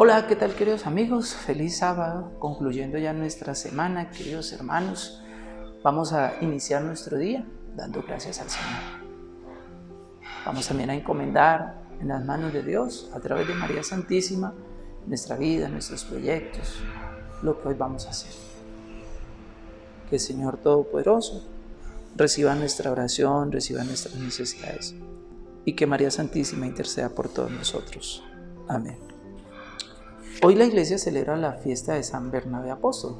Hola, ¿qué tal queridos amigos? Feliz sábado, concluyendo ya nuestra semana, queridos hermanos. Vamos a iniciar nuestro día dando gracias al Señor. Vamos también a encomendar en las manos de Dios, a través de María Santísima, nuestra vida, nuestros proyectos, lo que hoy vamos a hacer. Que el Señor Todopoderoso reciba nuestra oración, reciba nuestras necesidades y que María Santísima interceda por todos nosotros. Amén. Hoy la iglesia celebra la fiesta de San Bernabé Apóstol.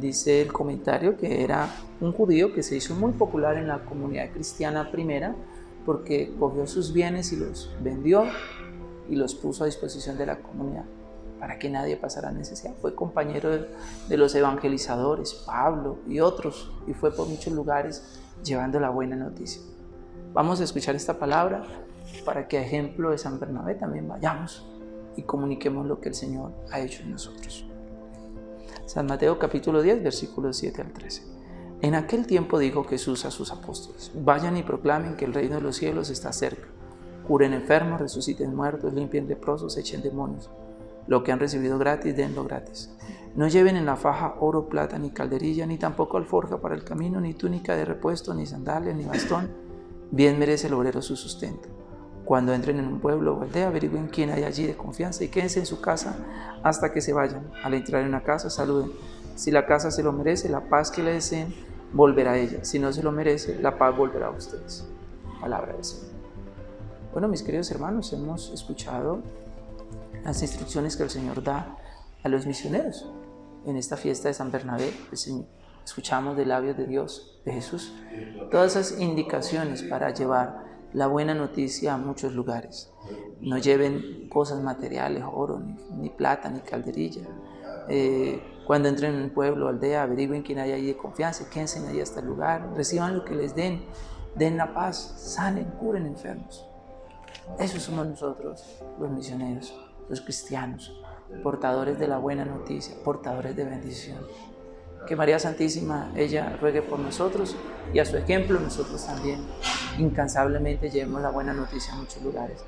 Dice el comentario que era un judío que se hizo muy popular en la comunidad cristiana primera porque cogió sus bienes y los vendió y los puso a disposición de la comunidad para que nadie pasara necesidad. Fue compañero de, los evangelizadores, Pablo y otros, y fue por muchos lugares llevando la buena noticia. Vamos a escuchar esta palabra para que a ejemplo de San Bernabé también vayamos y comuniquemos lo que el Señor ha hecho en nosotros. San Mateo capítulo 10, versículos 7 al 13. En aquel tiempo dijo Jesús a sus apóstoles, vayan y proclamen que el reino de los cielos está cerca. Curen enfermos, resuciten muertos, limpien leprosos, echen demonios. Lo que han recibido gratis, denlo gratis. No lleven en la faja oro, plata, ni calderilla, ni tampoco alforja para el camino, ni túnica de repuesto, ni sandalias, ni bastón. Bien merece el obrero su sustento. Cuando entren en un pueblo o aldea, averigüen quién hay allí de confianza y quédense en su casa hasta que se vayan. Al entrar en una casa, saluden. Si la casa se lo merece, la paz que le deseen volverá a ella. Si no se lo merece, la paz volverá a ustedes. Palabra del Señor. Bueno, mis queridos hermanos, hemos escuchado las instrucciones que el Señor da a los misioneros en esta fiesta de San Bernabé. Escuchamos de labios de Dios, de Jesús, todas esas indicaciones para llevar la buena noticia a muchos lugares. No lleven cosas materiales, oro, ni, plata, ni calderilla. Eh, cuando entren en un pueblo aldea, averigüen quién hay ahí de confianza, quédense ahí hasta el lugar, reciban lo que les den, den la paz, sanen, curen enfermos. Esos somos nosotros, los misioneros, los cristianos, portadores de la buena noticia, portadores de bendición. Que María Santísima, ella ruegue por nosotros y a su ejemplo nosotros también incansablemente llevemos la buena noticia a muchos lugares.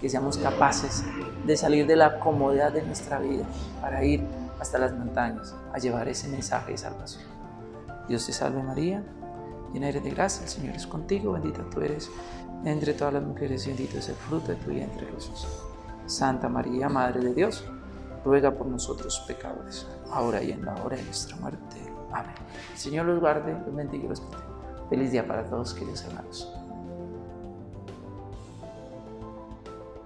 Que seamos capaces de salir de la comodidad de nuestra vida para ir hasta las montañas a llevar ese mensaje de salvación. Dios te salve María, llena eres de gracia, el Señor es contigo, bendita tú eres entre todas las mujeres y bendito es el fruto de tu vientre Jesús. Santa María, Madre de Dios, ruega por nosotros pecadores, ahora y en la hora de nuestra muerte. Amén. El Señor los guarde, los bendiga y los proteja. Feliz día para todos, queridos hermanos.